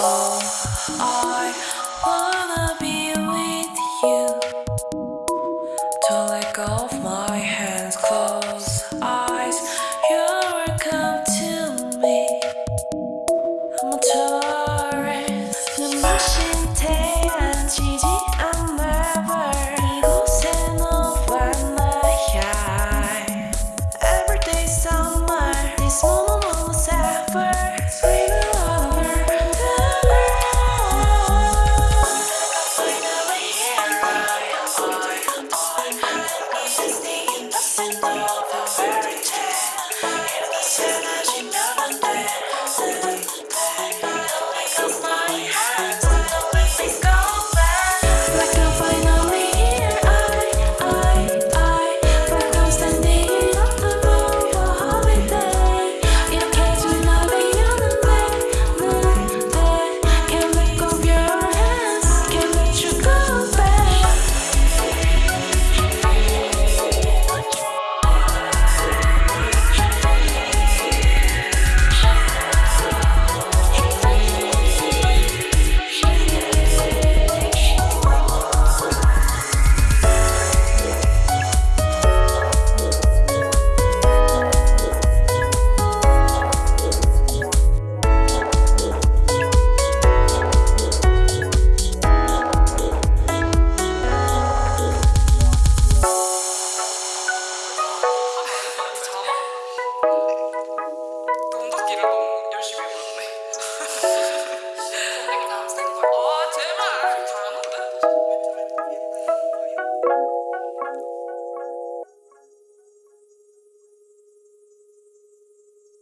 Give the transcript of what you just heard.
Oh, I wanna be